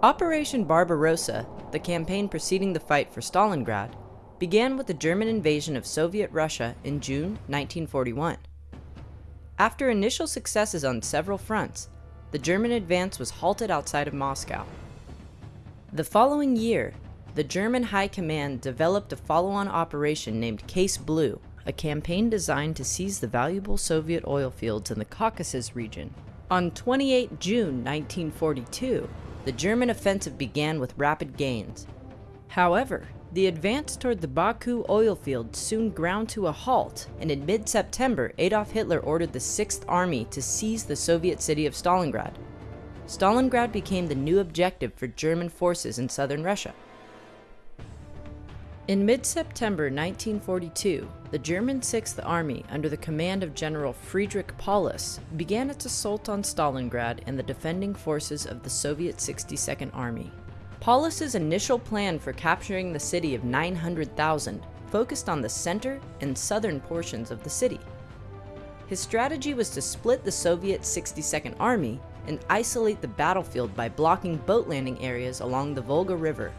Operation Barbarossa, the campaign preceding the fight for Stalingrad, began with the German invasion of Soviet Russia in June 1941. After initial successes on several fronts, the German advance was halted outside of Moscow. The following year, the German High Command developed a follow-on operation named Case Blue, a campaign designed to seize the valuable Soviet oil fields in the Caucasus region. On 28 June 1942, the German offensive began with rapid gains. However, the advance toward the Baku oil field soon ground to a halt, and in mid-September, Adolf Hitler ordered the 6th Army to seize the Soviet city of Stalingrad. Stalingrad became the new objective for German forces in southern Russia. In mid-September 1942, the German 6th Army, under the command of General Friedrich Paulus, began its assault on Stalingrad and the defending forces of the Soviet 62nd Army. Paulus's initial plan for capturing the city of 900,000 focused on the center and southern portions of the city. His strategy was to split the Soviet 62nd Army and isolate the battlefield by blocking boat landing areas along the Volga River.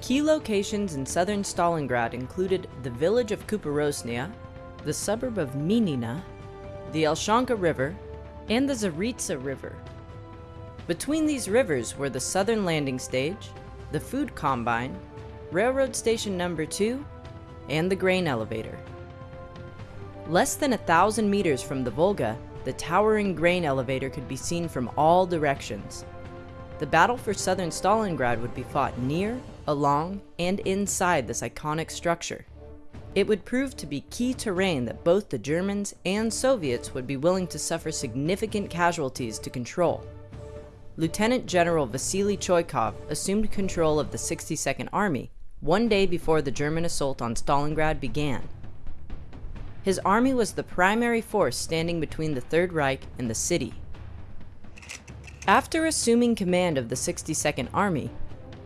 Key locations in southern Stalingrad included the village of Kuporosnya, the suburb of Minina, the Elshanka River, and the Zaritsa River, between these rivers were the Southern Landing Stage, the Food Combine, Railroad Station Number 2, and the Grain Elevator. Less than a thousand meters from the Volga, the towering grain elevator could be seen from all directions. The battle for southern Stalingrad would be fought near, along, and inside this iconic structure. It would prove to be key terrain that both the Germans and Soviets would be willing to suffer significant casualties to control. Lieutenant General Vasily Chuikov assumed control of the 62nd Army one day before the German assault on Stalingrad began. His army was the primary force standing between the Third Reich and the city. After assuming command of the 62nd Army,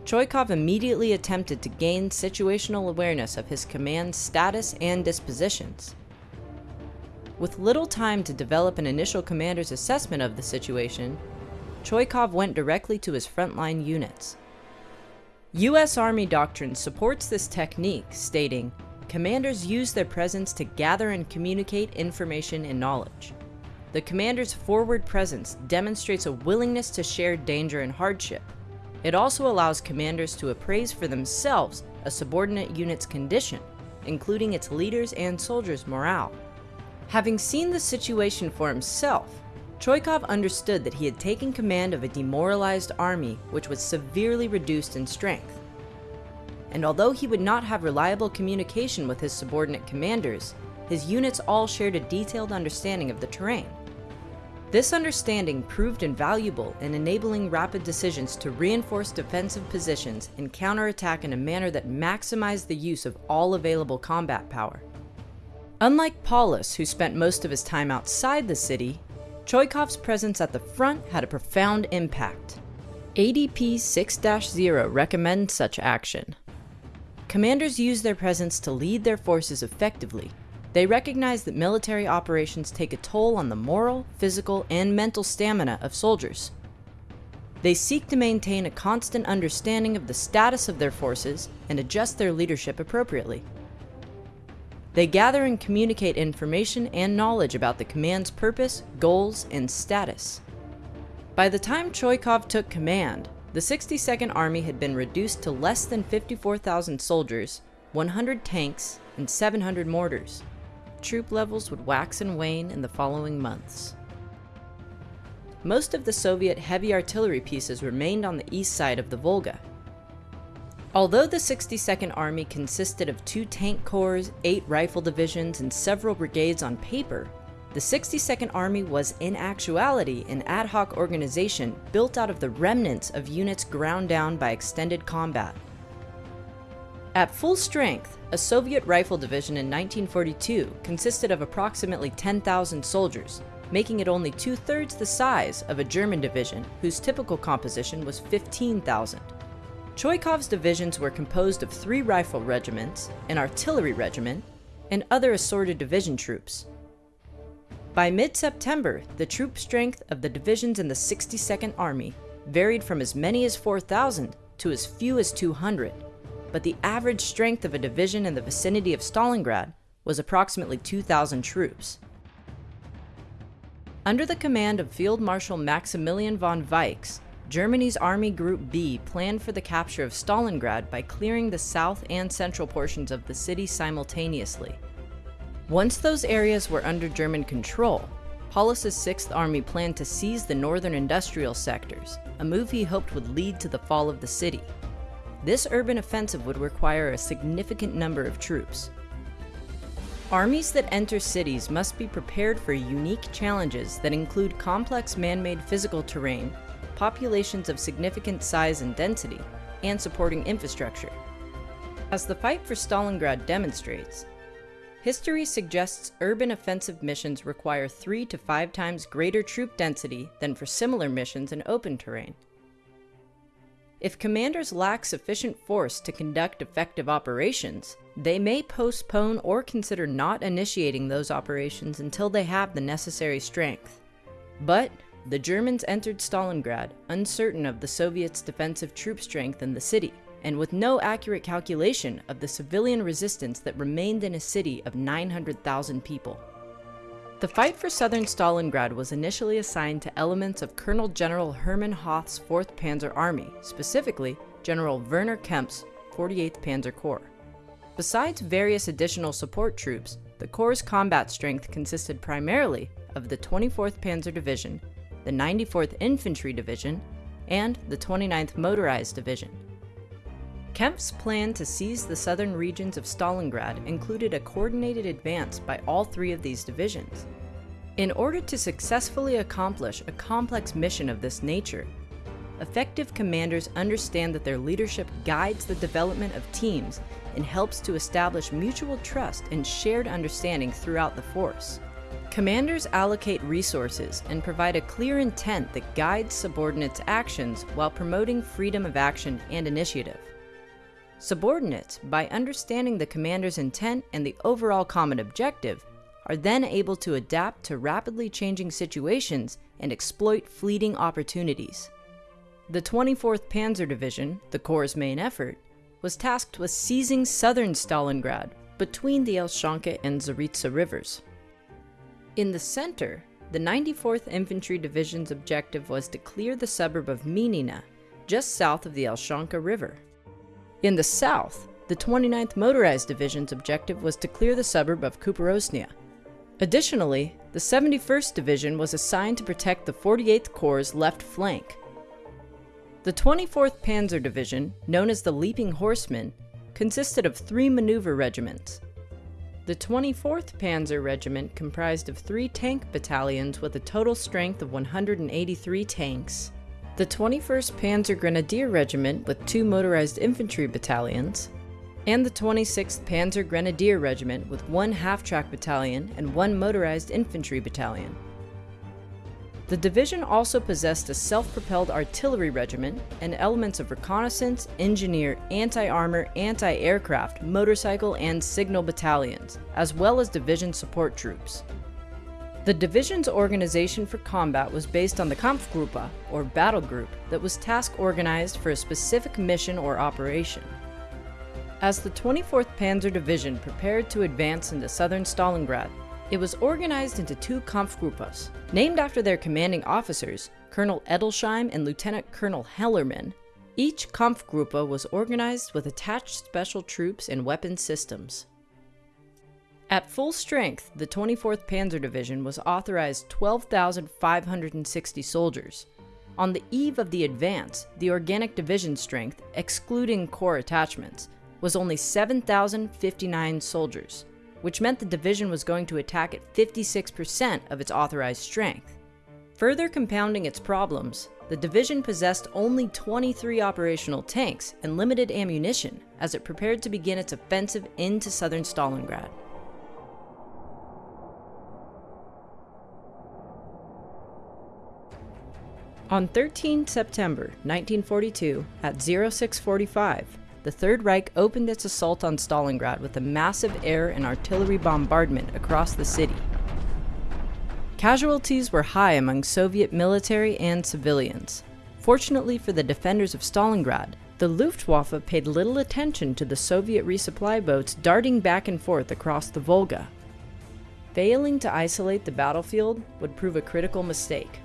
Chuikov immediately attempted to gain situational awareness of his command's status and dispositions. With little time to develop an initial commander's assessment of the situation, Chuikov went directly to his frontline units. U.S. Army doctrine supports this technique, stating, Commanders use their presence to gather and communicate information and knowledge. The commander's forward presence demonstrates a willingness to share danger and hardship. It also allows commanders to appraise for themselves a subordinate unit's condition, including its leaders and soldiers' morale. Having seen the situation for himself, Chuikov understood that he had taken command of a demoralized army which was severely reduced in strength. And although he would not have reliable communication with his subordinate commanders, his units all shared a detailed understanding of the terrain. This understanding proved invaluable in enabling rapid decisions to reinforce defensive positions and counterattack in a manner that maximized the use of all available combat power. Unlike Paulus, who spent most of his time outside the city, Chuikov's presence at the front had a profound impact. ADP 6-0 recommends such action. Commanders use their presence to lead their forces effectively. They recognize that military operations take a toll on the moral, physical, and mental stamina of soldiers. They seek to maintain a constant understanding of the status of their forces and adjust their leadership appropriately. They gather and communicate information and knowledge about the command's purpose, goals, and status. By the time Chuikov took command, the 62nd Army had been reduced to less than 54,000 soldiers, 100 tanks, and 700 mortars. Troop levels would wax and wane in the following months. Most of the Soviet heavy artillery pieces remained on the east side of the Volga, Although the 62nd Army consisted of two tank corps, eight rifle divisions, and several brigades on paper, the 62nd Army was in actuality an ad hoc organization built out of the remnants of units ground down by extended combat. At full strength, a Soviet rifle division in 1942 consisted of approximately 10,000 soldiers, making it only two-thirds the size of a German division whose typical composition was 15,000. Chuikov's divisions were composed of three rifle regiments, an artillery regiment, and other assorted division troops. By mid-September, the troop strength of the divisions in the 62nd Army varied from as many as 4,000 to as few as 200, but the average strength of a division in the vicinity of Stalingrad was approximately 2,000 troops. Under the command of Field Marshal Maximilian von Weichs, Germany's Army Group B planned for the capture of Stalingrad by clearing the south and central portions of the city simultaneously. Once those areas were under German control, Paulus's 6th Army planned to seize the northern industrial sectors, a move he hoped would lead to the fall of the city. This urban offensive would require a significant number of troops, Armies that enter cities must be prepared for unique challenges that include complex man-made physical terrain, populations of significant size and density, and supporting infrastructure. As the fight for Stalingrad demonstrates, history suggests urban offensive missions require three to five times greater troop density than for similar missions in open terrain. If commanders lack sufficient force to conduct effective operations, they may postpone or consider not initiating those operations until they have the necessary strength. But the Germans entered Stalingrad uncertain of the Soviets' defensive troop strength in the city, and with no accurate calculation of the civilian resistance that remained in a city of 900,000 people. The fight for southern Stalingrad was initially assigned to elements of Colonel General Hermann Hoth's 4th Panzer Army, specifically General Werner Kempf's 48th Panzer Corps. Besides various additional support troops, the Corps' combat strength consisted primarily of the 24th Panzer Division, the 94th Infantry Division, and the 29th Motorized Division. Kempf's plan to seize the southern regions of Stalingrad included a coordinated advance by all three of these divisions. In order to successfully accomplish a complex mission of this nature, effective commanders understand that their leadership guides the development of teams and helps to establish mutual trust and shared understanding throughout the force. Commanders allocate resources and provide a clear intent that guides subordinates' actions while promoting freedom of action and initiative. Subordinates, by understanding the commander's intent and the overall common objective, are then able to adapt to rapidly changing situations and exploit fleeting opportunities. The 24th Panzer Division, the Corps' main effort, was tasked with seizing southern Stalingrad between the Elshanka and Zaritsa rivers. In the center, the 94th Infantry Division's objective was to clear the suburb of Minina, just south of the Elshanka River. In the south, the 29th Motorized Division's objective was to clear the suburb of Kuparosnia. Additionally, the 71st Division was assigned to protect the 48th Corps' left flank. The 24th Panzer Division, known as the Leaping Horsemen, consisted of three maneuver regiments. The 24th Panzer Regiment comprised of three tank battalions with a total strength of 183 tanks, the 21st Panzer Grenadier Regiment with two motorized infantry battalions, and the 26th Panzer Grenadier Regiment with one half-track battalion and one motorized infantry battalion. The division also possessed a self-propelled artillery regiment and elements of reconnaissance, engineer, anti-armor, anti-aircraft, motorcycle, and signal battalions, as well as division support troops. The division's organization for combat was based on the Kampfgruppe, or battle group, that was task organized for a specific mission or operation. As the 24th Panzer Division prepared to advance into southern Stalingrad, it was organized into two Kampfgruppes, named after their commanding officers, Colonel Edelsheim and Lieutenant Colonel Hellermann. Each Kampfgruppe was organized with attached special troops and weapon systems. At full strength, the 24th Panzer Division was authorized 12,560 soldiers. On the eve of the advance, the organic division strength, excluding corps attachments, was only 7,059 soldiers, which meant the division was going to attack at 56% of its authorized strength. Further compounding its problems, the division possessed only 23 operational tanks and limited ammunition as it prepared to begin its offensive into southern Stalingrad. On 13 September 1942, at 0645, the Third Reich opened its assault on Stalingrad with a massive air and artillery bombardment across the city. Casualties were high among Soviet military and civilians, Fortunately for the defenders of Stalingrad, the Luftwaffe paid little attention to the Soviet resupply boats darting back and forth across the Volga. Failing to isolate the battlefield would prove a critical mistake.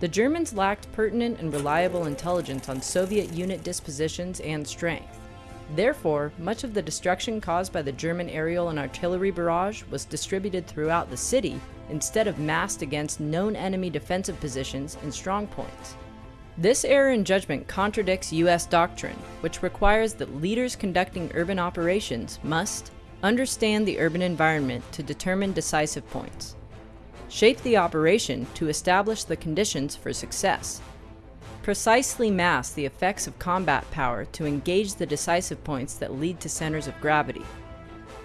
The Germans lacked pertinent and reliable intelligence on Soviet unit dispositions and strength. Therefore, much of the destruction caused by the German aerial and artillery barrage was distributed throughout the city instead of massed against known enemy defensive positions and strongpoints. This error in judgment contradicts U.S. doctrine, which requires that leaders conducting urban operations must understand the urban environment to determine decisive points, shape the operation to establish the conditions for success, precisely mass the effects of combat power to engage the decisive points that lead to centers of gravity,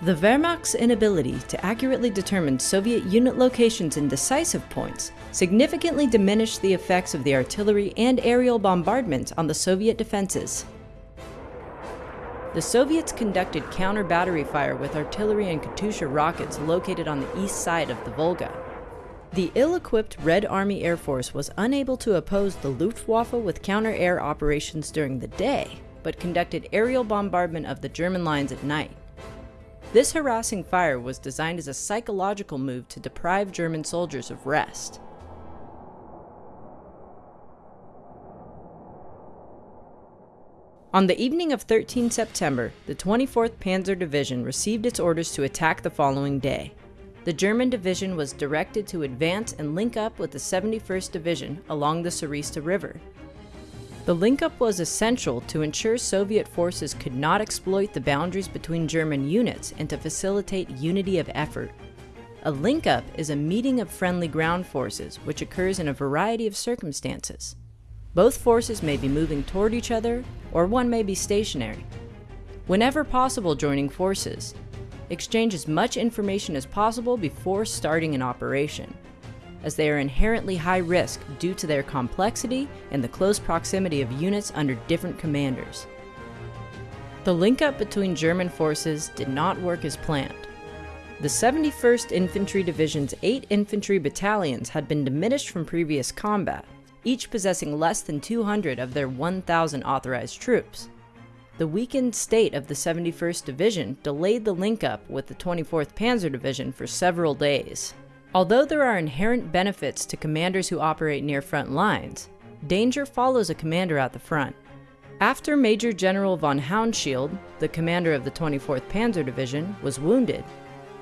the Wehrmacht's inability to accurately determine Soviet unit locations and decisive points significantly diminished the effects of the artillery and aerial bombardment on the Soviet defenses. The Soviets conducted counter-battery fire with artillery and Katyusha rockets located on the east side of the Volga. The ill-equipped Red Army Air Force was unable to oppose the Luftwaffe with counter-air operations during the day, but conducted aerial bombardment of the German lines at night. This harassing fire was designed as a psychological move to deprive German soldiers of rest. On the evening of 13 September, the 24th Panzer Division received its orders to attack the following day. The German division was directed to advance and link up with the 71st Division along the Zaritsa River, the link-up was essential to ensure Soviet forces could not exploit the boundaries between German units and to facilitate unity of effort. A link-up is a meeting of friendly ground forces which occurs in a variety of circumstances. Both forces may be moving toward each other, or one may be stationary. Whenever possible joining forces, exchange as much information as possible before starting an operation as they are inherently high risk due to their complexity and the close proximity of units under different commanders. The link-up between German forces did not work as planned. The 71st Infantry Division's eight infantry battalions had been diminished from previous combat, each possessing less than 200 of their 1,000 authorized troops. The weakened state of the 71st Division delayed the link-up with the 24th Panzer Division for several days. Although there are inherent benefits to commanders who operate near front lines, danger follows a commander at the front. After Major General von Hauenschild, the commander of the 24th Panzer Division, was wounded,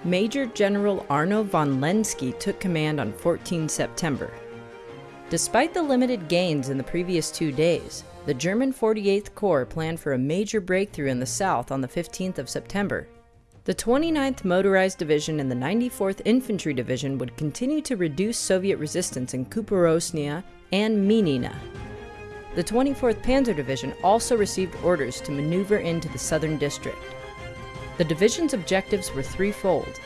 Major General Arno von Lenski took command on 14 September. Despite the limited gains in the previous two days, the German 48th Corps planned for a major breakthrough in the south on the 15th of September the 29th Motorized Division and the 94th Infantry Division would continue to reduce Soviet resistance in Kuporosnia and Minina. The 24th Panzer Division also received orders to maneuver into the southern district. The division's objectives were threefold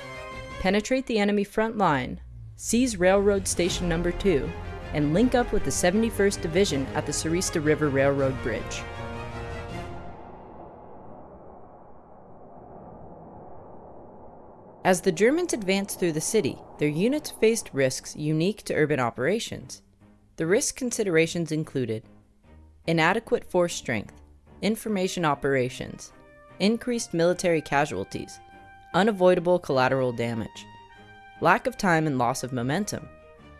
penetrate the enemy front line, seize Railroad Station Number 2, and link up with the 71st Division at the Zaritsa River Railroad Bridge. As the Germans advanced through the city, their units faced risks unique to urban operations. The risk considerations included inadequate force strength, information operations, increased military casualties, unavoidable collateral damage, lack of time and loss of momentum,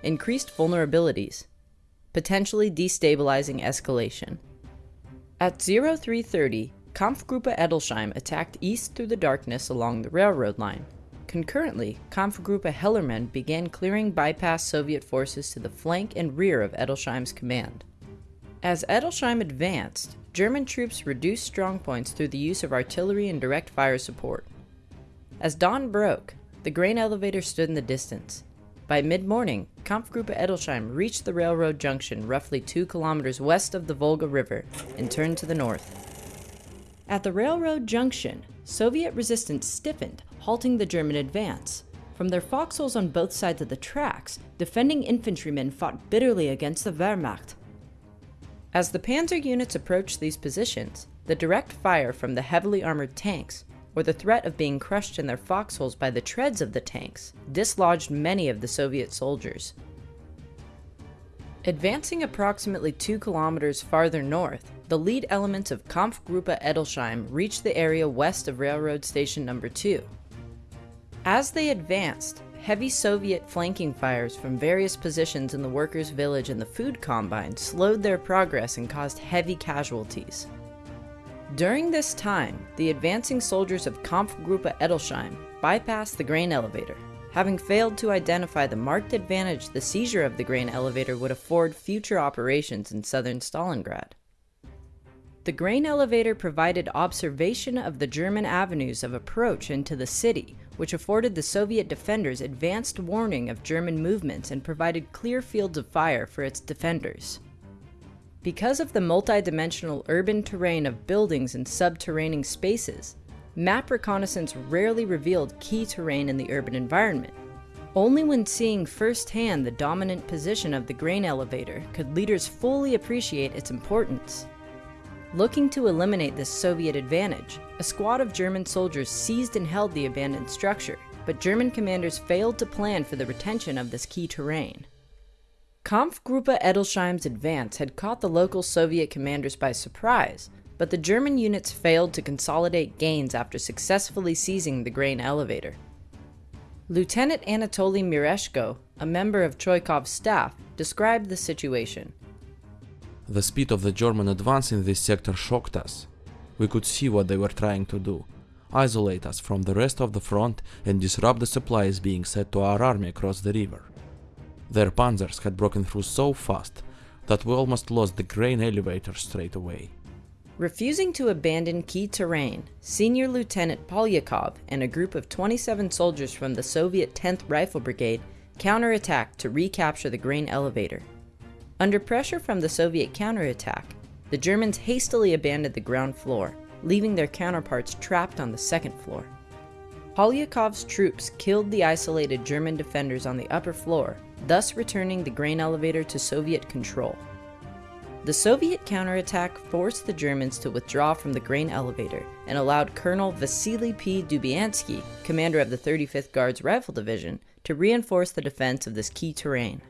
increased vulnerabilities, potentially destabilizing escalation. At 0330, Kampfgruppe Edelsheim attacked east through the darkness along the railroad line. Concurrently, Kampfgruppe Hellermann began clearing bypass Soviet forces to the flank and rear of Edelsheim's command. As Edelsheim advanced, German troops reduced strongpoints through the use of artillery and direct fire support. As dawn broke, the grain elevator stood in the distance. By mid-morning, Kampfgruppe Edelsheim reached the railroad junction roughly 2 kilometers west of the Volga River and turned to the north. At the railroad junction, Soviet resistance stiffened halting the German advance. From their foxholes on both sides of the tracks, defending infantrymen fought bitterly against the Wehrmacht. As the panzer units approached these positions, the direct fire from the heavily armored tanks, or the threat of being crushed in their foxholes by the treads of the tanks, dislodged many of the Soviet soldiers. Advancing approximately two kilometers farther north, the lead elements of Kampfgruppe Edelsheim reached the area west of Railroad Station Number 2. As they advanced, heavy Soviet flanking fires from various positions in the workers' village and the food combine slowed their progress and caused heavy casualties. During this time, the advancing soldiers of Kampfgruppe Edelsheim bypassed the grain elevator, having failed to identify the marked advantage the seizure of the grain elevator would afford future operations in southern Stalingrad. The grain elevator provided observation of the German avenues of approach into the city, which afforded the Soviet defenders advanced warning of German movements and provided clear fields of fire for its defenders. Because of the multidimensional urban terrain of buildings and subterranean spaces, map reconnaissance rarely revealed key terrain in the urban environment. Only when seeing firsthand the dominant position of the grain elevator could leaders fully appreciate its importance. Looking to eliminate this Soviet advantage, a squad of German soldiers seized and held the abandoned structure, but German commanders failed to plan for the retention of this key terrain. Kampfgruppe Edelsheim's advance had caught the local Soviet commanders by surprise, but the German units failed to consolidate gains after successfully seizing the grain elevator. Lieutenant Anatoly Mereshko, a member of Chuikov's staff, described the situation. The speed of the German advance in this sector shocked us. We could see what they were trying to do isolate us from the rest of the front and disrupt the supplies being sent to our army across the river. Their panzers had broken through so fast that we almost lost the grain elevator straight away. Refusing to abandon key terrain, Senior Lieutenant Polyakov and a group of 27 soldiers from the Soviet 10th Rifle Brigade counterattacked to recapture the grain elevator. Under pressure from the Soviet counterattack, the Germans hastily abandoned the ground floor, leaving their counterparts trapped on the second floor. Polyakov's troops killed the isolated German defenders on the upper floor, thus returning the grain elevator to Soviet control. The Soviet counterattack forced the Germans to withdraw from the grain elevator and allowed Colonel Vasily P. Dubyansky, commander of the 35th Guards Rifle Division, to reinforce the defense of this key terrain.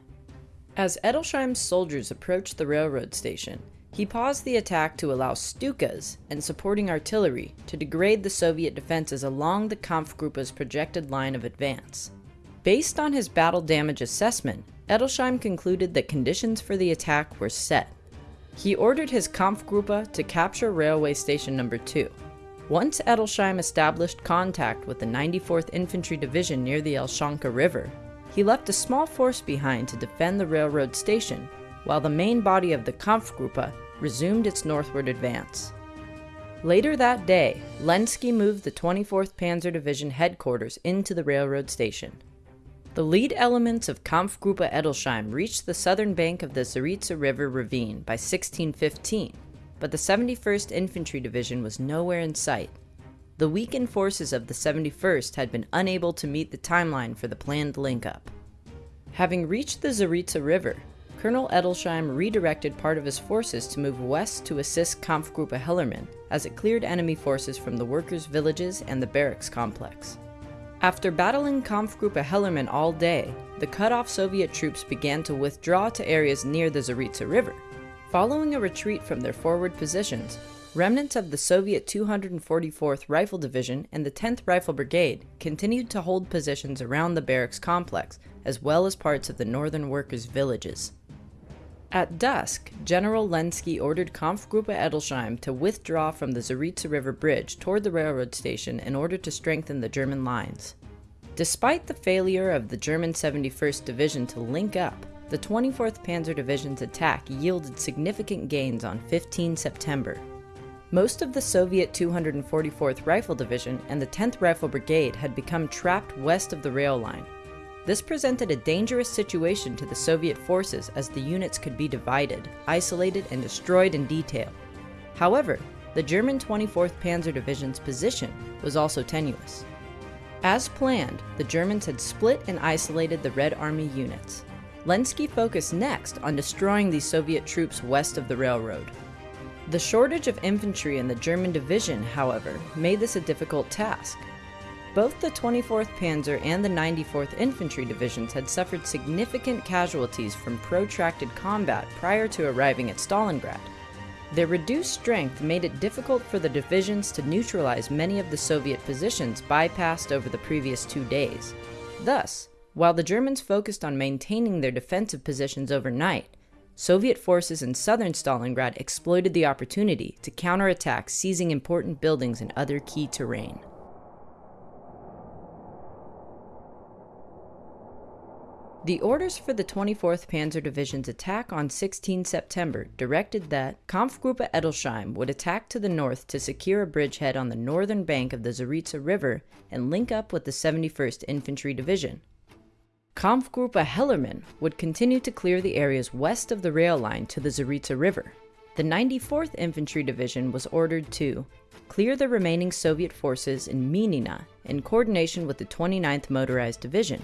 As Edelsheim's soldiers approached the railroad station, he paused the attack to allow Stukas and supporting artillery to degrade the Soviet defenses along the Kampfgruppe's projected line of advance. Based on his battle damage assessment, Edelsheim concluded that conditions for the attack were set he ordered his Kampfgruppe to capture railway station number 2. Once Edelsheim established contact with the 94th Infantry Division near the Elshanka River, he left a small force behind to defend the railroad station, while the main body of the Kampfgruppe resumed its northward advance. Later that day, Lenski moved the 24th Panzer Division headquarters into the railroad station. The lead elements of Kampfgruppe Edelsheim reached the southern bank of the Zaritsa River ravine by 1615, but the 71st Infantry Division was nowhere in sight. The weakened forces of the 71st had been unable to meet the timeline for the planned link-up. Having reached the Zaritsa River, Colonel Edelsheim redirected part of his forces to move west to assist Kampfgruppe Hellermann as it cleared enemy forces from the workers' villages and the barracks complex. After battling Kampfgruppe Hellermann all day, the cut-off Soviet troops began to withdraw to areas near the Zaritsa River. Following a retreat from their forward positions, remnants of the Soviet 244th Rifle Division and the 10th Rifle Brigade continued to hold positions around the barracks complex, as well as parts of the northern workers' villages. At dusk, General Lenski ordered Kampfgruppe Edelsheim to withdraw from the Zaritsa River Bridge toward the railroad station in order to strengthen the German lines. Despite the failure of the German 71st Division to link up, the 24th Panzer Division's attack yielded significant gains on 15 September. Most of the Soviet 244th Rifle Division and the 10th Rifle Brigade had become trapped west of the rail line, this presented a dangerous situation to the Soviet forces as the units could be divided, isolated, and destroyed in detail. However, the German 24th Panzer Division's position was also tenuous. As planned, the Germans had split and isolated the Red Army units. Lenski focused next on destroying the Soviet troops west of the railroad. The shortage of infantry in the German division, however, made this a difficult task. Both the 24th Panzer and the 94th Infantry Divisions had suffered significant casualties from protracted combat prior to arriving at Stalingrad. Their reduced strength made it difficult for the divisions to neutralize many of the Soviet positions bypassed over the previous two days. Thus, while the Germans focused on maintaining their defensive positions overnight, Soviet forces in southern Stalingrad exploited the opportunity to counterattack, seizing important buildings and other key terrain. The orders for the 24th Panzer Division's attack on 16 September directed that Kampfgruppe Edelsheim would attack to the north to secure a bridgehead on the northern bank of the Zaritsa River and link up with the 71st Infantry Division. Kampfgruppe Hellermann would continue to clear the areas west of the rail line to the Zaritsa River. The 94th Infantry Division was ordered to clear the remaining Soviet forces in Minina in coordination with the 29th Motorized Division,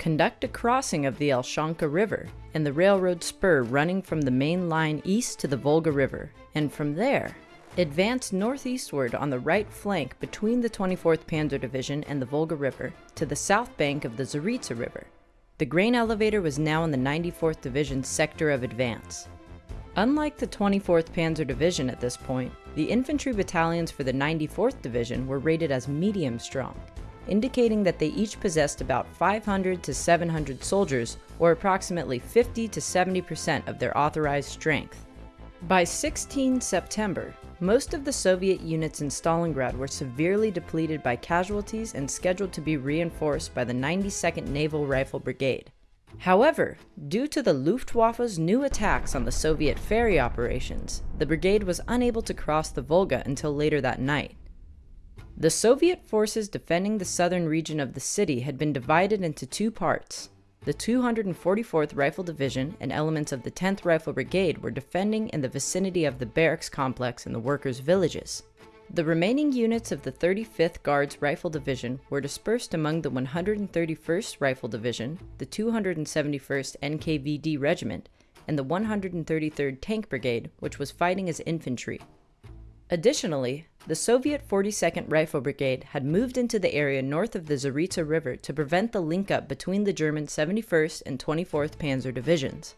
conduct a crossing of the Elshanka River and the railroad spur running from the main line east to the Volga River, and from there, advance northeastward on the right flank between the 24th Panzer Division and the Volga River to the south bank of the Zaritsa River. The grain elevator was now in the 94th Division's sector of advance. Unlike the 24th Panzer Division at this point, the infantry battalions for the 94th Division were rated as medium strong, indicating that they each possessed about 500 to 700 soldiers, or approximately 50 to 70% of their authorized strength. By 16 September, most of the Soviet units in Stalingrad were severely depleted by casualties and scheduled to be reinforced by the 92nd Naval Rifle Brigade. However, due to the Luftwaffe's new attacks on the Soviet ferry operations, the brigade was unable to cross the Volga until later that night. The Soviet forces defending the southern region of the city had been divided into two parts. The 244th Rifle Division and elements of the 10th Rifle Brigade were defending in the vicinity of the barracks complex and the workers' villages. The remaining units of the 35th Guards Rifle Division were dispersed among the 131st Rifle Division, the 271st NKVD Regiment, and the 133rd Tank Brigade, which was fighting as infantry. Additionally, the Soviet 42nd Rifle Brigade had moved into the area north of the Zaritsa River to prevent the link-up between the German 71st and 24th Panzer divisions.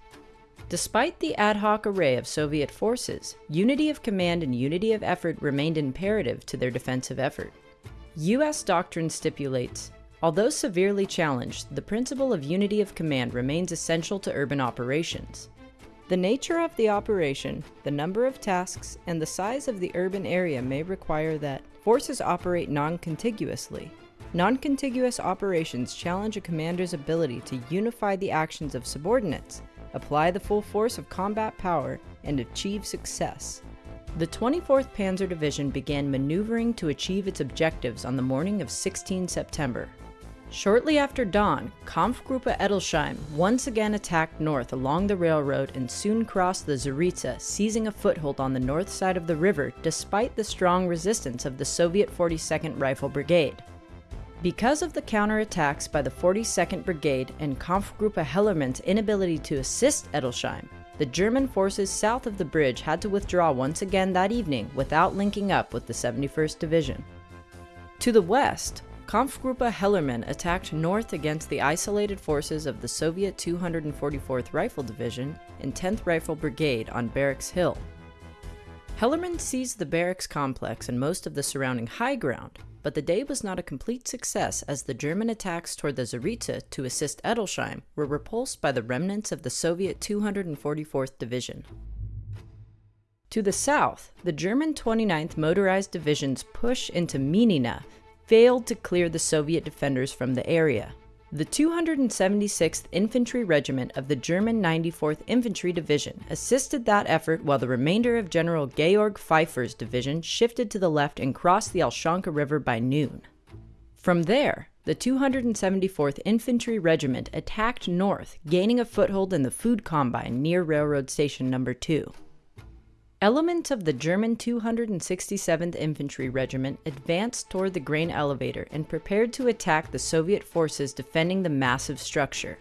Despite the ad hoc array of Soviet forces, unity of command and unity of effort remained imperative to their defensive effort. U.S. doctrine stipulates, although severely challenged, the principle of unity of command remains essential to urban operations. The nature of the operation, the number of tasks, and the size of the urban area may require that forces operate non-contiguously. Non-contiguous operations challenge a commander's ability to unify the actions of subordinates, apply the full force of combat power, and achieve success. The 24th Panzer Division began maneuvering to achieve its objectives on the morning of 16 September, Shortly after dawn, Kampfgruppe Edelsheim once again attacked north along the railroad and soon crossed the Zaritsa, seizing a foothold on the north side of the river despite the strong resistance of the Soviet 42nd Rifle Brigade. Because of the counterattacks by the 42nd Brigade and Kampfgruppe Hellermann's inability to assist Edelsheim, the German forces south of the bridge had to withdraw once again that evening without linking up with the 71st Division. To the west, Kampfgruppe Hellermann attacked north against the isolated forces of the Soviet 244th Rifle Division and 10th Rifle Brigade on Barracks Hill. Hellermann seized the barracks complex and most of the surrounding high ground, but the day was not a complete success as the German attacks toward the Zaritsa to assist Edelsheim were repulsed by the remnants of the Soviet 244th Division. To the south, the German 29th Motorized Division's push into Minina failed to clear the Soviet defenders from the area. The 276th Infantry Regiment of the German 94th Infantry Division assisted that effort while the remainder of General Georg Pfeiffer's division shifted to the left and crossed the Elshanka River by noon. From there, the 274th Infantry Regiment attacked north, gaining a foothold in the food combine near Railroad Station Number 2. Elements of the German 267th Infantry Regiment advanced toward the grain elevator and prepared to attack the Soviet forces defending the massive structure.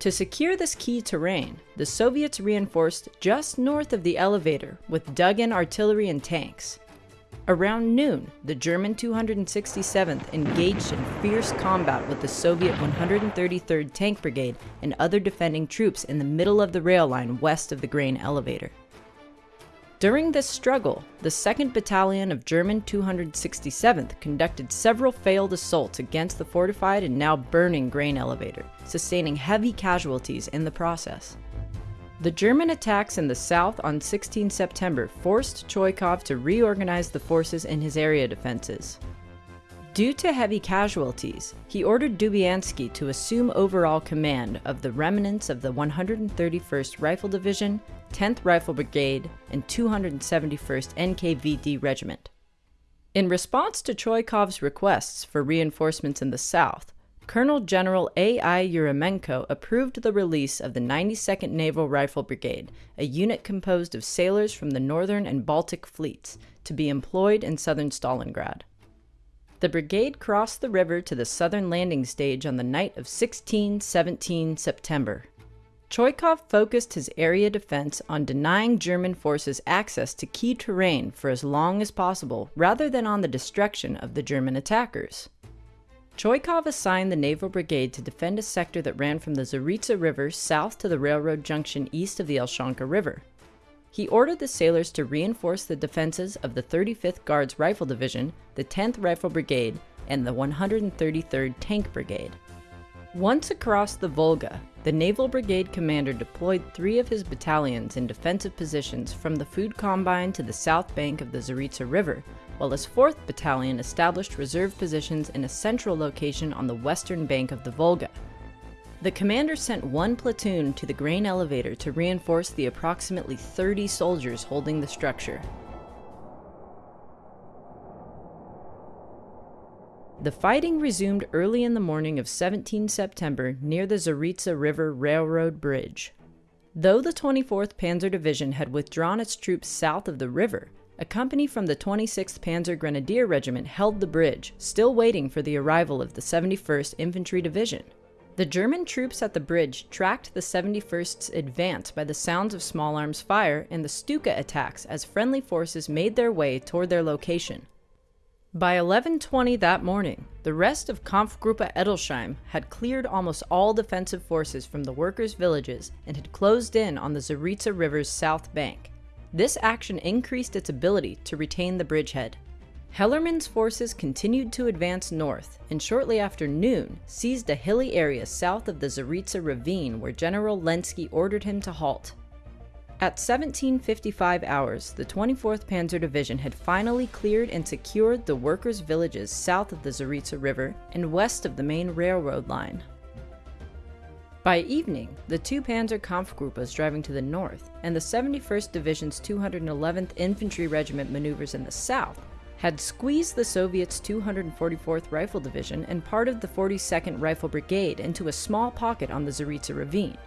To secure this key terrain, the Soviets reinforced just north of the elevator with dug-in artillery and tanks. Around noon, the German 267th engaged in fierce combat with the Soviet 133rd Tank Brigade and other defending troops in the middle of the rail line west of the grain elevator. During this struggle, the 2nd Battalion of German 267th conducted several failed assaults against the fortified and now burning grain elevator, sustaining heavy casualties in the process. The German attacks in the south on 16 September forced Chuikov to reorganize the forces in his area defenses. Due to heavy casualties, he ordered Dubiansky to assume overall command of the remnants of the 131st Rifle Division, 10th Rifle Brigade, and 271st NKVD Regiment. In response to Chuikov's requests for reinforcements in the south, Colonel General A.I. Yeryomenko approved the release of the 92nd Naval Rifle Brigade, a unit composed of sailors from the Northern and Baltic fleets, to be employed in southern Stalingrad. The brigade crossed the river to the southern landing stage on the night of 16 17 September. Chuikov focused his area defense on denying German forces access to key terrain for as long as possible rather than on the destruction of the German attackers. Chuikov assigned the Naval Brigade to defend a sector that ran from the Zaritsa River south to the railroad junction east of the Elshanka River. He ordered the sailors to reinforce the defenses of the 35th Guards Rifle Division, the 10th Rifle Brigade, and the 133rd Tank Brigade. Once across the Volga, the Naval Brigade commander deployed three of his battalions in defensive positions from the food combine to the south bank of the Zaritsa River, while his 4th Battalion established reserve positions in a central location on the western bank of the Volga. The commander sent one platoon to the grain elevator to reinforce the approximately 30 soldiers holding the structure. The fighting resumed early in the morning of 17 September near the Zaritsa River Railroad Bridge. Though the 24th Panzer Division had withdrawn its troops south of the river, a company from the 26th Panzer Grenadier Regiment held the bridge, still waiting for the arrival of the 71st Infantry Division. The German troops at the bridge tracked the 71st's advance by the sounds of small arms fire and the Stuka attacks as friendly forces made their way toward their location. By 11:20 that morning, the rest of Kampfgruppe Edelsheim had cleared almost all defensive forces from the workers' villages and had closed in on the Zaritsa River's south bank. This action increased its ability to retain the bridgehead. Hellermann's forces continued to advance north and shortly after noon seized a hilly area south of the Zaritsa ravine where General Lenski ordered him to halt. At 1755 hours, the 24th Panzer Division had finally cleared and secured the workers' villages south of the Zaritsa River and west of the main railroad line. By evening, the two Panzer Kampfgruppe was driving to the north, and the 71st Division's 211th Infantry Regiment maneuvers in the south had squeezed the Soviets' 244th Rifle Division and part of the 42nd Rifle Brigade into a small pocket on the Zaritsa Ravine.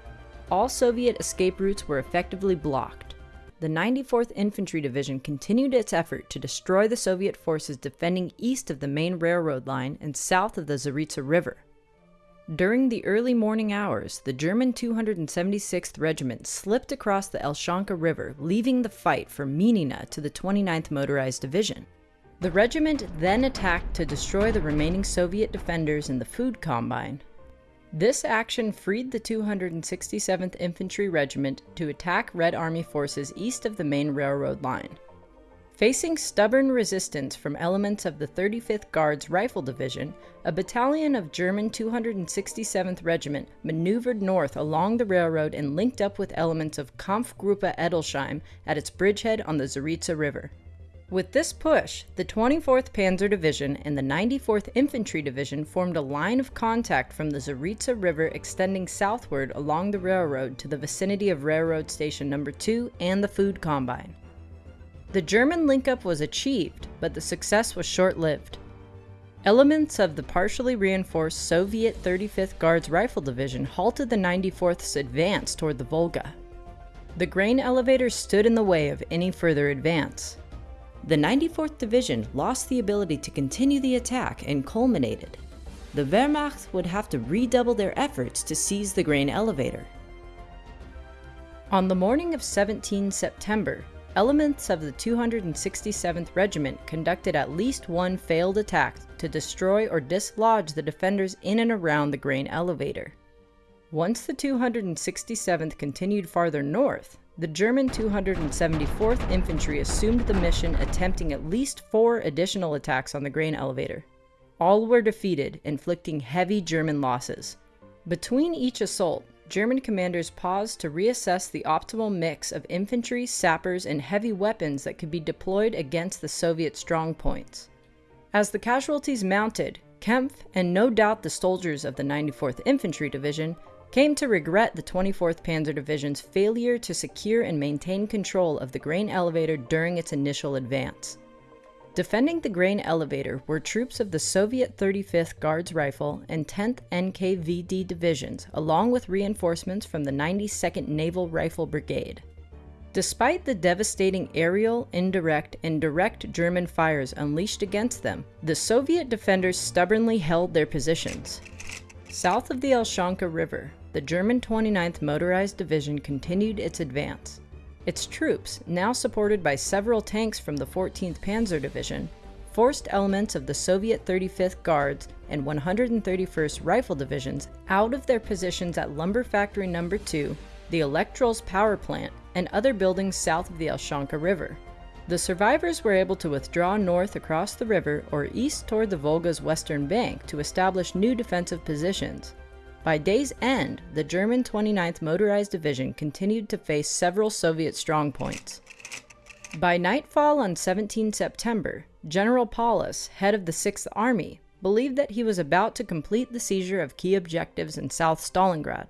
All Soviet escape routes were effectively blocked. The 94th Infantry Division continued its effort to destroy the Soviet forces defending east of the main railroad line and south of the Zaritsa River. During the early morning hours, the German 276th Regiment slipped across the Elshanka River, leaving the fight for Minina to the 29th Motorized Division. The regiment then attacked to destroy the remaining Soviet defenders in the food combine. This action freed the 267th Infantry Regiment to attack Red Army forces east of the main railroad line. Facing stubborn resistance from elements of the 35th Guards Rifle Division, a battalion of German 267th Regiment maneuvered north along the railroad and linked up with elements of Kampfgruppe Edelsheim at its bridgehead on the Zaritsa River. With this push, the 24th Panzer Division and the 94th Infantry Division formed a line of contact from the Zaritsa River extending southward along the railroad to the vicinity of Railroad Station Number 2 and the Food Combine. The German link-up was achieved, but the success was short-lived. Elements of the partially reinforced Soviet 35th Guards Rifle Division halted the 94th's advance toward the Volga. The grain elevator stood in the way of any further advance. The 94th Division lost the ability to continue the attack and culminated. The Wehrmacht would have to redouble their efforts to seize the grain elevator. On the morning of 17 September, elements of the 267th Regiment conducted at least one failed attack to destroy or dislodge the defenders in and around the grain elevator. Once the 267th continued farther north, the German 274th Infantry assumed the mission attempting at least four additional attacks on the grain elevator. All were defeated, inflicting heavy German losses. Between each assault, German commanders paused to reassess the optimal mix of infantry, sappers, and heavy weapons that could be deployed against the Soviet strongpoints. As the casualties mounted, Kempf, and no doubt the soldiers of the 94th Infantry Division, came to regret the 24th Panzer Division's failure to secure and maintain control of the grain elevator during its initial advance. Defending the grain elevator were troops of the Soviet 35th Guards Rifle and 10th NKVD divisions, along with reinforcements from the 92nd Naval Rifle Brigade. Despite the devastating aerial, indirect, and direct German fires unleashed against them, the Soviet defenders stubbornly held their positions. South of the Elshanka River, the German 29th Motorized Division continued its advance. Its troops, now supported by several tanks from the 14th Panzer Division, forced elements of the Soviet 35th Guards and 131st Rifle Divisions out of their positions at Lumber Factory No. 2, the Elektrolz power plant, and other buildings south of the Elshanka River. The survivors were able to withdraw north across the river or east toward the Volga's western bank to establish new defensive positions. By day's end, the German 29th Motorized Division continued to face several Soviet strongpoints. By nightfall on 17 September, General Paulus, head of the 6th Army, believed that he was about to complete the seizure of key objectives in South Stalingrad.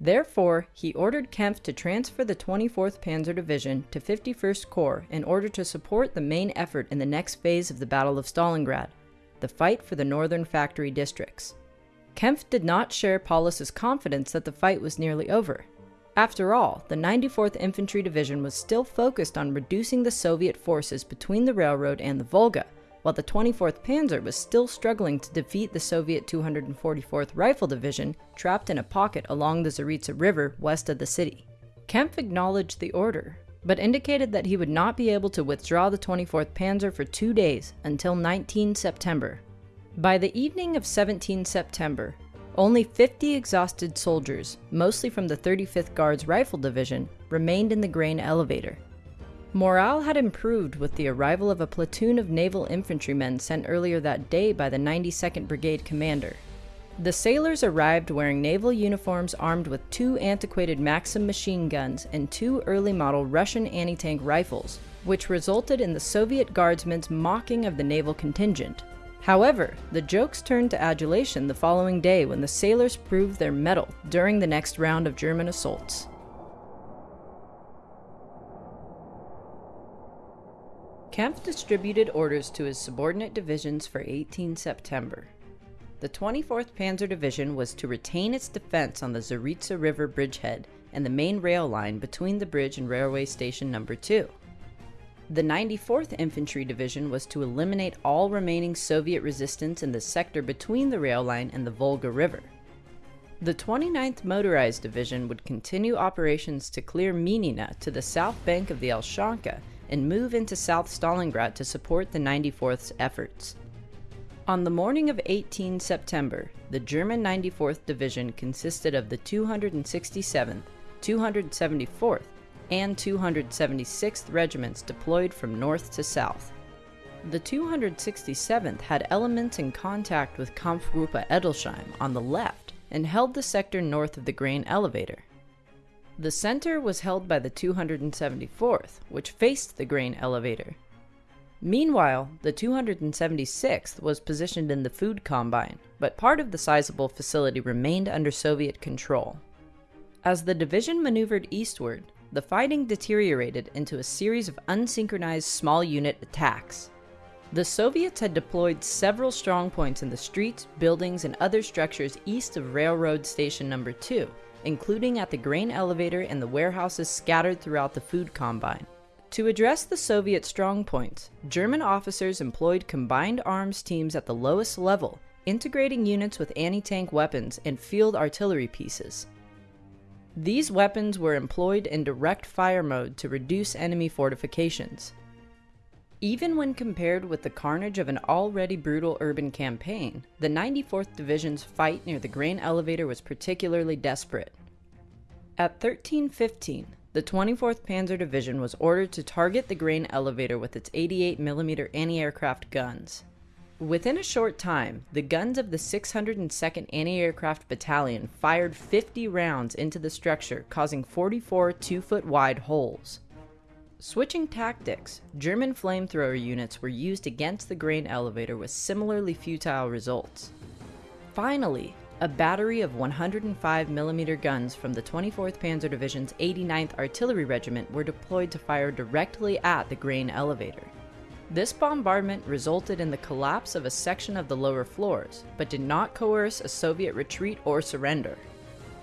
Therefore, he ordered Kempf to transfer the 24th Panzer Division to 51st Corps in order to support the main effort in the next phase of the Battle of Stalingrad, the fight for the northern factory districts. Kempf did not share Paulus's confidence that the fight was nearly over. After all, the 94th Infantry Division was still focused on reducing the Soviet forces between the railroad and the Volga, while the 24th Panzer was still struggling to defeat the Soviet 244th Rifle Division trapped in a pocket along the Zaritsa River west of the city. Kempf acknowledged the order, but indicated that he would not be able to withdraw the 24th Panzer for two days until 19 September, by the evening of 17 September, only 50 exhausted soldiers, mostly from the 35th Guards Rifle Division, remained in the grain elevator. Morale had improved with the arrival of a platoon of naval infantrymen sent earlier that day by the 92nd Brigade commander. The sailors arrived wearing naval uniforms armed with two antiquated Maxim machine guns and two early model Russian anti-tank rifles, which resulted in the Soviet guardsmen's mocking of the naval contingent. However, the jokes turned to adulation the following day when the sailors proved their mettle during the next round of German assaults. Kempf distributed orders to his subordinate divisions for 18 September. The 24th Panzer Division was to retain its defense on the Zaritsa River bridgehead and the main rail line between the bridge and railway station number 2. The 94th Infantry Division was to eliminate all remaining Soviet resistance in the sector between the rail line and the Volga River. The 29th Motorized Division would continue operations to clear Minina to the south bank of the Elshanka and move into South Stalingrad to support the 94th's efforts. On the morning of 18 September, the German 94th Division consisted of the 267th, 274th, and 276th regiments deployed from north to south. The 267th had elements in contact with Kampfgruppe Edelsheim on the left and held the sector north of the grain elevator. The center was held by the 274th, which faced the grain elevator. Meanwhile, the 276th was positioned in the food combine, but part of the sizable facility remained under Soviet control. As the division maneuvered eastward, the fighting deteriorated into a series of unsynchronized small unit attacks. The Soviets had deployed several strongpoints in the streets, buildings, and other structures east of Railroad Station Number 2, including at the grain elevator and the warehouses scattered throughout the food combine. To address the Soviet strongpoints, German officers employed combined arms teams at the lowest level, integrating units with anti-tank weapons and field artillery pieces. These weapons were employed in direct fire mode to reduce enemy fortifications. Even when compared with the carnage of an already brutal urban campaign, the 94th Division's fight near the grain elevator was particularly desperate. At 1315, the 24th Panzer Division was ordered to target the grain elevator with its 88mm anti-aircraft guns. Within a short time, the guns of the 602nd Anti-Aircraft Battalion fired 50 rounds into the structure, causing 44 2-foot wide holes. Switching tactics, German flamethrower units were used against the grain elevator with similarly futile results. Finally, a battery of 105mm guns from the 24th Panzer Division's 89th Artillery Regiment were deployed to fire directly at the grain elevator. This bombardment resulted in the collapse of a section of the lower floors, but did not coerce a Soviet retreat or surrender.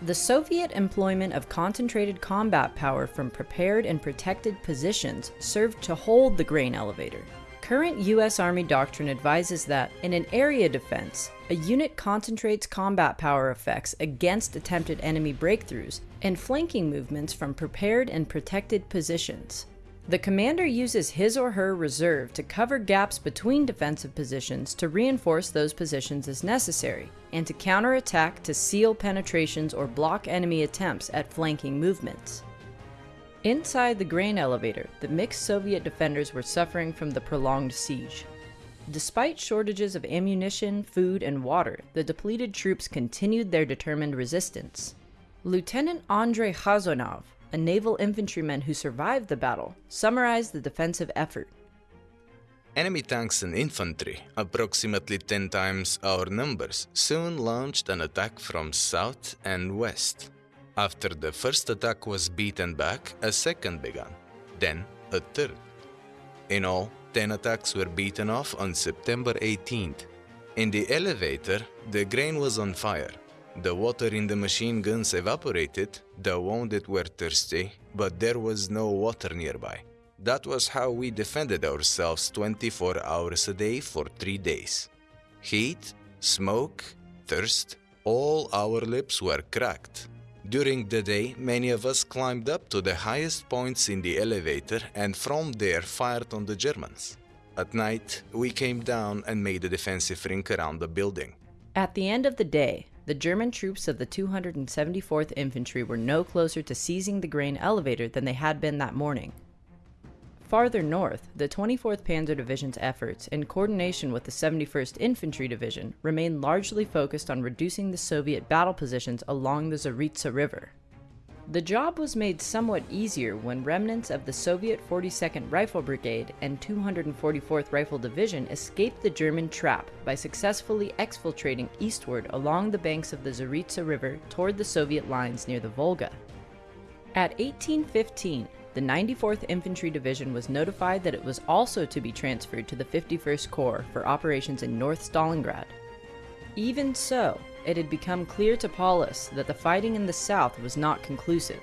The Soviet employment of concentrated combat power from prepared and protected positions served to hold the grain elevator. Current US Army doctrine advises that, in an area defense, a unit concentrates combat power effects against attempted enemy breakthroughs and flanking movements from prepared and protected positions. The commander uses his or her reserve to cover gaps between defensive positions to reinforce those positions as necessary, and to counterattack to seal penetrations or block enemy attempts at flanking movements. Inside the grain elevator, the mixed Soviet defenders were suffering from the prolonged siege. Despite shortages of ammunition, food, and water, the depleted troops continued their determined resistance. Lieutenant Andrei Khazanov, a naval infantryman who survived the battle, summarized the defensive effort. Enemy tanks and infantry, approximately 10 times our numbers, soon launched an attack from south and west. After the first attack was beaten back, a second began, then a third. In all, 10 attacks were beaten off on September 18th. In the elevator, the grain was on fire, the water in the machine guns evaporated, the wounded were thirsty, but there was no water nearby. That was how we defended ourselves 24 hours a day for three days. Heat, smoke, thirst, all our lips were cracked. During the day, many of us climbed up to the highest points in the elevator and from there fired on the Germans. At night, we came down and made a defensive ring around the building. At the end of the day, the German troops of the 274th Infantry were no closer to seizing the grain elevator than they had been that morning. Farther north, the 24th Panzer Division's efforts, in coordination with the 71st Infantry Division, remained largely focused on reducing the Soviet battle positions along the Zaritsa River. The job was made somewhat easier when remnants of the Soviet 42nd Rifle Brigade and 244th Rifle Division escaped the German trap by successfully exfiltrating eastward along the banks of the Zaritsa River toward the Soviet lines near the Volga. At 1815, the 94th Infantry Division was notified that it was also to be transferred to the 51st Corps for operations in North Stalingrad. Even so, it had become clear to Paulus that the fighting in the south was not conclusive.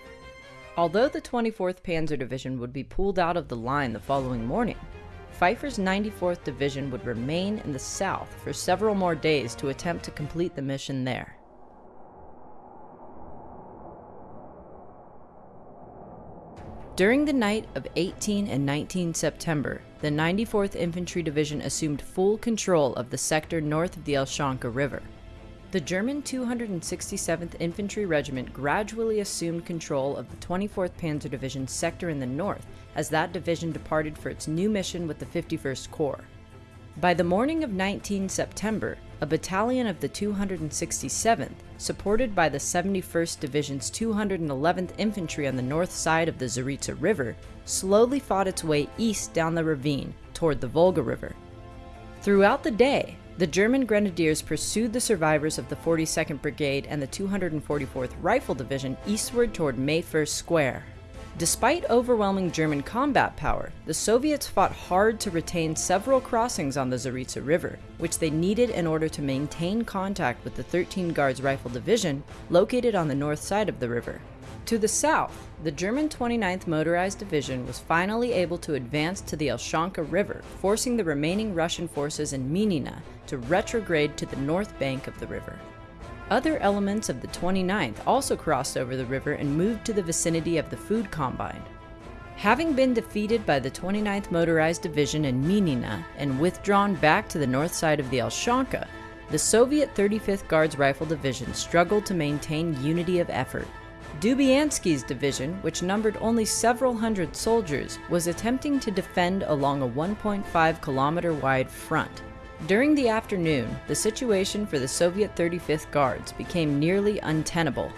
Although the 24th Panzer Division would be pulled out of the line the following morning, Pfeiffer's 94th Division would remain in the south for several more days to attempt to complete the mission there. During the night of 18 and 19 September, the 94th Infantry Division assumed full control of the sector north of the Elshanka River. The German 267th Infantry Regiment gradually assumed control of the 24th Panzer Division sector in the north as that division departed for its new mission with the 51st Corps. By the morning of 19 September, a battalion of the 267th, supported by the 71st Division's 211th Infantry on the north side of the Zaritsa River, slowly fought its way east down the ravine toward the Volga River. Throughout the day, the German grenadiers pursued the survivors of the 42nd Brigade and the 244th Rifle Division eastward toward May 1st Square. Despite overwhelming German combat power, the Soviets fought hard to retain several crossings on the Zaritsa River, which they needed in order to maintain contact with the 13 Guards Rifle Division located on the north side of the river. To the south, the German 29th Motorized Division was finally able to advance to the Elshanka River, forcing the remaining Russian forces in Minina to retrograde to the north bank of the river. Other elements of the 29th also crossed over the river and moved to the vicinity of the food combine. Having been defeated by the 29th Motorized Division in Minina and withdrawn back to the north side of the Elshanka, the Soviet 35th Guards Rifle Division struggled to maintain unity of effort. Dubyansky's division, which numbered only several hundred soldiers, was attempting to defend along a 1.5 kilometer wide front. During the afternoon, the situation for the Soviet 35th Guards became nearly untenable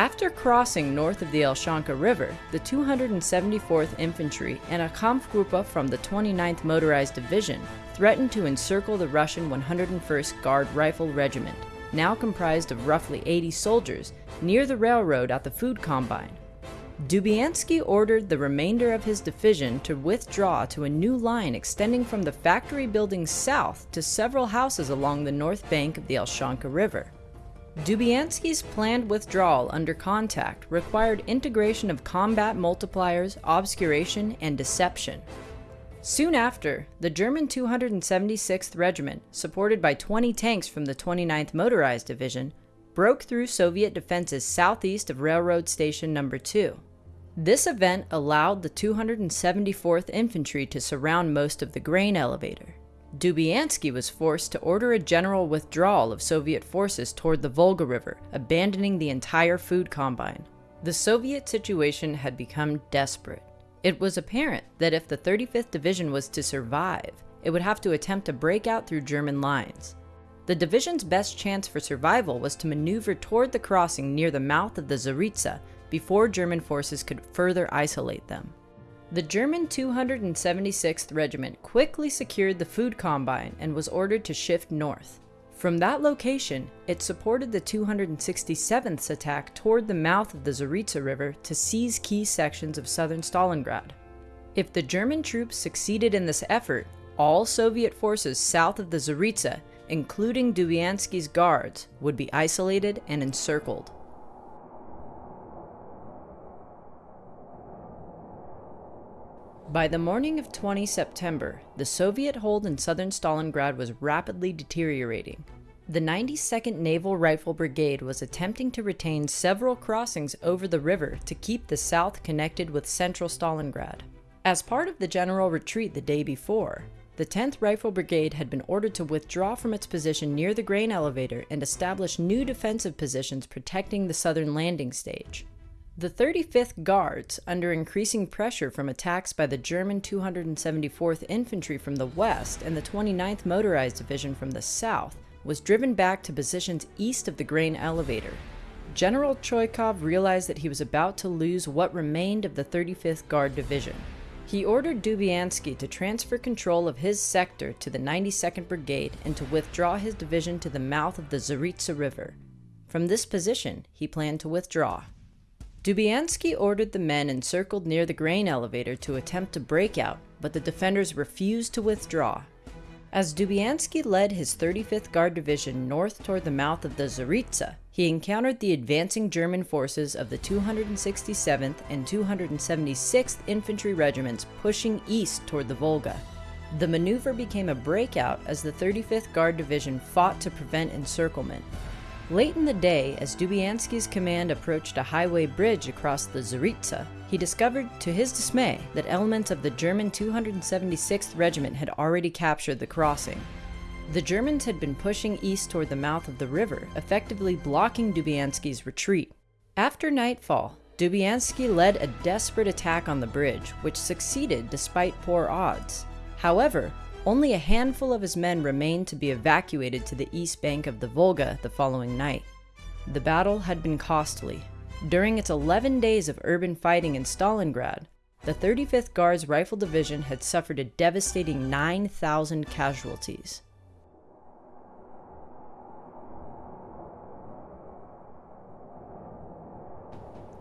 after crossing north of the Elshanka River, the 274th Infantry and a Kampfgruppe from the 29th Motorized Division threatened to encircle the Russian 101st Guard Rifle Regiment, now comprised of roughly 80 soldiers, near the railroad at the food combine. Dubyansky ordered the remainder of his division to withdraw to a new line extending from the factory building south to several houses along the north bank of the Elshanka River. Dubyansky's planned withdrawal under contact required integration of combat multipliers, obscuration, and deception. Soon after, the German 276th Regiment, supported by 20 tanks from the 29th Motorized Division, broke through Soviet defenses southeast of Railroad Station Number 2. This event allowed the 274th Infantry to surround most of the grain elevator. Dubyansky was forced to order a general withdrawal of Soviet forces toward the Volga River, abandoning the entire food combine. The Soviet situation had become desperate. It was apparent that if the 35th Division was to survive, it would have to attempt to break out through German lines. The division's best chance for survival was to maneuver toward the crossing near the mouth of the Zaritsa before German forces could further isolate them. The German 276th Regiment quickly secured the food combine and was ordered to shift north. From that location, it supported the 267th's attack toward the mouth of the Zaritsa River to seize key sections of southern Stalingrad. If the German troops succeeded in this effort, all Soviet forces south of the Zaritsa, including Dubyansky's guards, would be isolated and encircled. By the morning of 20 September, the Soviet hold in southern Stalingrad was rapidly deteriorating. The 92nd Naval Rifle Brigade was attempting to retain several crossings over the river to keep the south connected with central Stalingrad. As part of the general retreat the day before, the 10th Rifle Brigade had been ordered to withdraw from its position near the grain elevator and establish new defensive positions protecting the southern landing stage. The 35th Guards, under increasing pressure from attacks by the German 274th Infantry from the west and the 29th Motorized Division from the south, was driven back to positions east of the grain elevator. General Chuikov realized that he was about to lose what remained of the 35th Guard Division. He ordered Dubyansky to transfer control of his sector to the 92nd Brigade and to withdraw his division to the mouth of the Zaritsa River. From this position, he planned to withdraw. Dubyansky ordered the men encircled near the grain elevator to attempt to break out, but the defenders refused to withdraw. As Dubyansky led his 35th Guard Division north toward the mouth of the Zaritsa, he encountered the advancing German forces of the 267th and 276th Infantry Regiments pushing east toward the Volga. The maneuver became a breakout as the 35th Guard Division fought to prevent encirclement, Late in the day, as Dubyansky's command approached a highway bridge across the Zaritsa, he discovered, to his dismay, that elements of the German 276th Regiment had already captured the crossing. The Germans had been pushing east toward the mouth of the river, effectively blocking Dubyansky's retreat. After nightfall, Dubyansky led a desperate attack on the bridge, which succeeded despite poor odds. However, only a handful of his men remained to be evacuated to the east bank of the Volga the following night. The battle had been costly. During its 11 days of urban fighting in Stalingrad, the 35th Guards Rifle Division had suffered a devastating 9,000 casualties.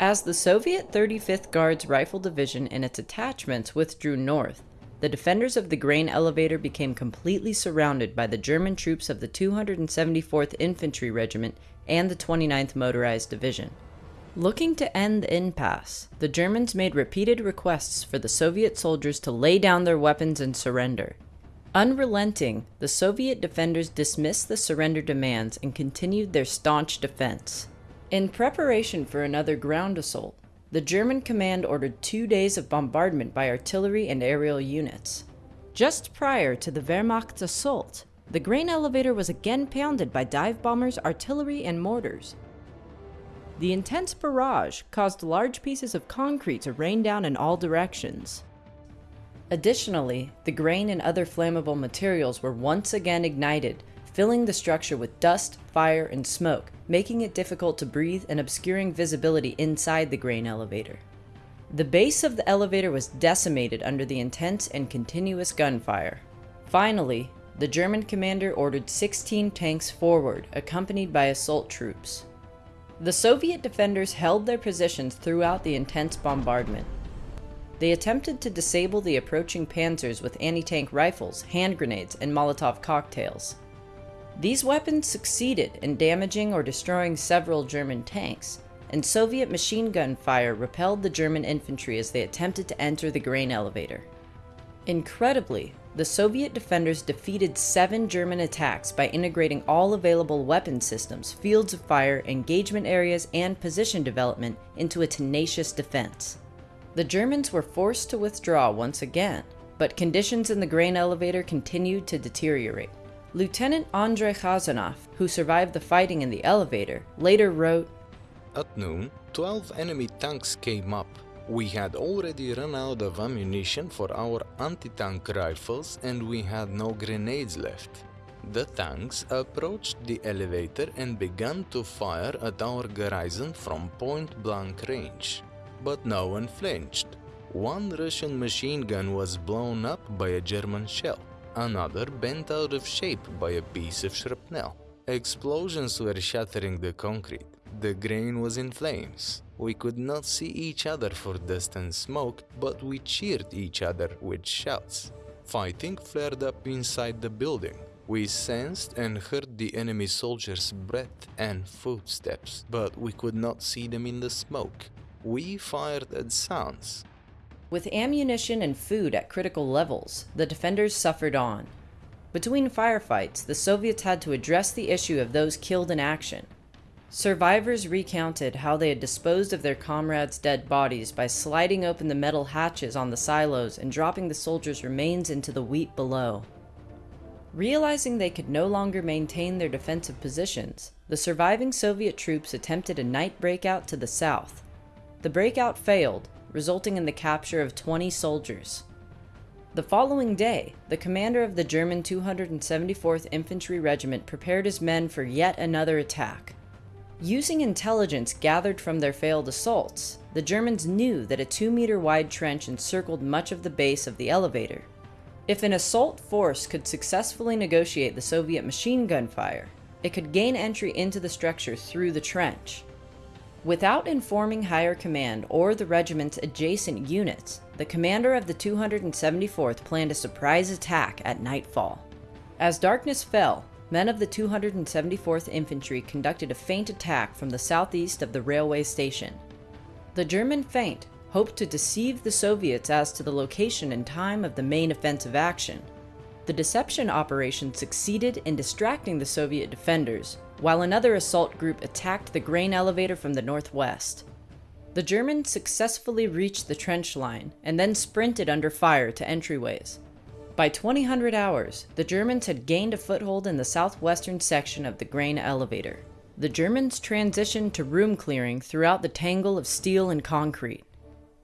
As the Soviet 35th Guards Rifle Division and its attachments withdrew north, the defenders of the grain elevator became completely surrounded by the German troops of the 274th Infantry Regiment and the 29th Motorized Division. Looking to end the impasse, the Germans made repeated requests for the Soviet soldiers to lay down their weapons and surrender. Unrelenting, the Soviet defenders dismissed the surrender demands and continued their staunch defense. In preparation for another ground assault, the German command ordered two days of bombardment by artillery and aerial units. Just prior to the Wehrmacht's assault, the grain elevator was again pounded by dive bombers, artillery, and mortars. The intense barrage caused large pieces of concrete to rain down in all directions. Additionally, the grain and other flammable materials were once again ignited, filling the structure with dust, fire, and smoke, making it difficult to breathe and obscuring visibility inside the grain elevator. The base of the elevator was decimated under the intense and continuous gunfire. Finally, the German commander ordered 16 tanks forward, accompanied by assault troops. The Soviet defenders held their positions throughout the intense bombardment. They attempted to disable the approaching panzers with anti-tank rifles, hand grenades, and Molotov cocktails. These weapons succeeded in damaging or destroying several German tanks, and Soviet machine gun fire repelled the German infantry as they attempted to enter the grain elevator. Incredibly, the Soviet defenders defeated seven German attacks by integrating all available weapon systems, fields of fire, engagement areas, and position development into a tenacious defense. The Germans were forced to withdraw once again, but conditions in the grain elevator continued to deteriorate. Lieutenant Andrei Khazanov, who survived the fighting in the elevator, later wrote, At noon, 12 enemy tanks came up. We had already run out of ammunition for our anti-tank rifles and we had no grenades left. The tanks approached the elevator and began to fire at our garrison from point-blank range. But no one flinched. One Russian machine gun was blown up by a German shell another bent out of shape by a piece of shrapnel. Explosions were shattering the concrete. The grain was in flames. We could not see each other for dust and smoke, but we cheered each other with shouts. Fighting flared up inside the building. We sensed and heard the enemy soldiers' breath and footsteps, but we could not see them in the smoke. We fired at sounds, with ammunition and food at critical levels, the defenders suffered on. Between firefights, the Soviets had to address the issue of those killed in action. Survivors recounted how they had disposed of their comrades' dead bodies by sliding open the metal hatches on the silos and dropping the soldiers' remains into the wheat below. Realizing they could no longer maintain their defensive positions, the surviving Soviet troops attempted a night breakout to the south. The breakout failed, resulting in the capture of 20 soldiers. The following day, the commander of the German 274th Infantry Regiment prepared his men for yet another attack. Using intelligence gathered from their failed assaults, the Germans knew that a 2 meter wide trench encircled much of the base of the elevator. If an assault force could successfully negotiate the Soviet machine gun fire, it could gain entry into the structure through the trench. Without informing higher command or the regiment's adjacent units, the commander of the 274th planned a surprise attack at nightfall. As darkness fell, men of the 274th Infantry conducted a feint attack from the southeast of the railway station. The German feint hoped to deceive the Soviets as to the location and time of the main offensive action. The deception operation succeeded in distracting the Soviet defenders, while another assault group attacked the grain elevator from the northwest. The Germans successfully reached the trench line and then sprinted under fire to entryways. By 2000 hours, the Germans had gained a foothold in the southwestern section of the grain elevator. The Germans transitioned to room clearing throughout the tangle of steel and concrete.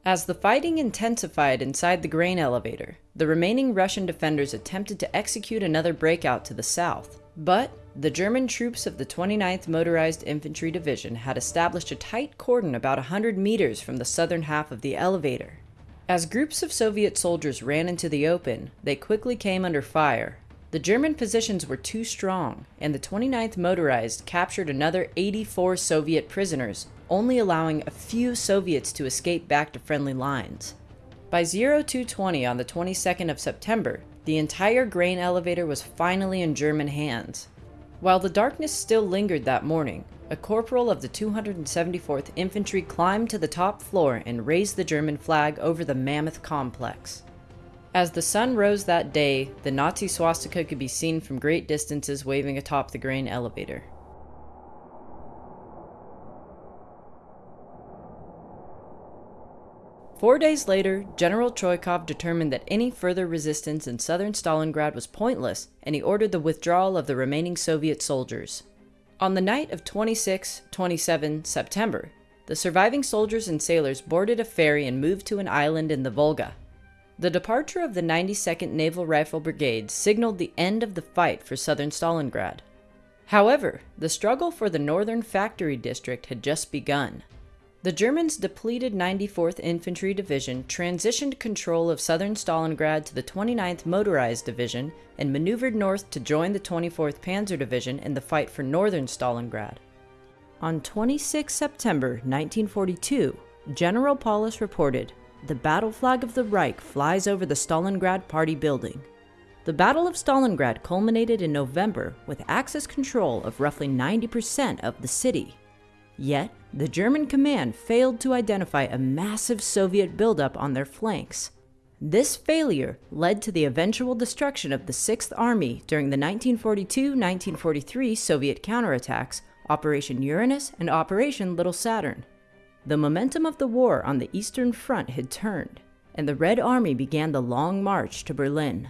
As the fighting intensified inside the grain elevator, the remaining Russian defenders attempted to execute another breakout to the south, but the German troops of the 29th Motorized Infantry Division had established a tight cordon about 100 meters from the southern half of the elevator. As groups of Soviet soldiers ran into the open, they quickly came under fire. The German positions were too strong, and the 29th Motorized captured another 84 Soviet prisoners, only allowing a few Soviets to escape back to friendly lines. By 0220 on the 22nd of September, the entire grain elevator was finally in German hands, while the darkness still lingered that morning, a corporal of the 274th Infantry climbed to the top floor and raised the German flag over the mammoth complex. As the sun rose that day, the Nazi swastika could be seen from great distances waving atop the grain elevator. Four days later, General Chuikov determined that any further resistance in southern Stalingrad was pointless, and he ordered the withdrawal of the remaining Soviet soldiers. On the night of 26 27 September, the surviving soldiers and sailors boarded a ferry and moved to an island in the Volga. The departure of the 92nd Naval Rifle Brigade signaled the end of the fight for southern Stalingrad. However, the struggle for the northern factory district had just begun. The Germans' depleted 94th Infantry Division transitioned control of southern Stalingrad to the 29th Motorized Division and maneuvered north to join the 24th Panzer Division in the fight for northern Stalingrad. On 26 September 1942, General Paulus reported, The battle flag of the Reich flies over the Stalingrad Party building. The Battle of Stalingrad culminated in November with Axis control of roughly 90% of the city. Yet, the German command failed to identify a massive Soviet buildup on their flanks. This failure led to the eventual destruction of the Sixth Army during the 1942-1943 Soviet counterattacks, Operation Uranus and Operation Little Saturn. The momentum of the war on the Eastern Front had turned, and the Red Army began the long march to Berlin.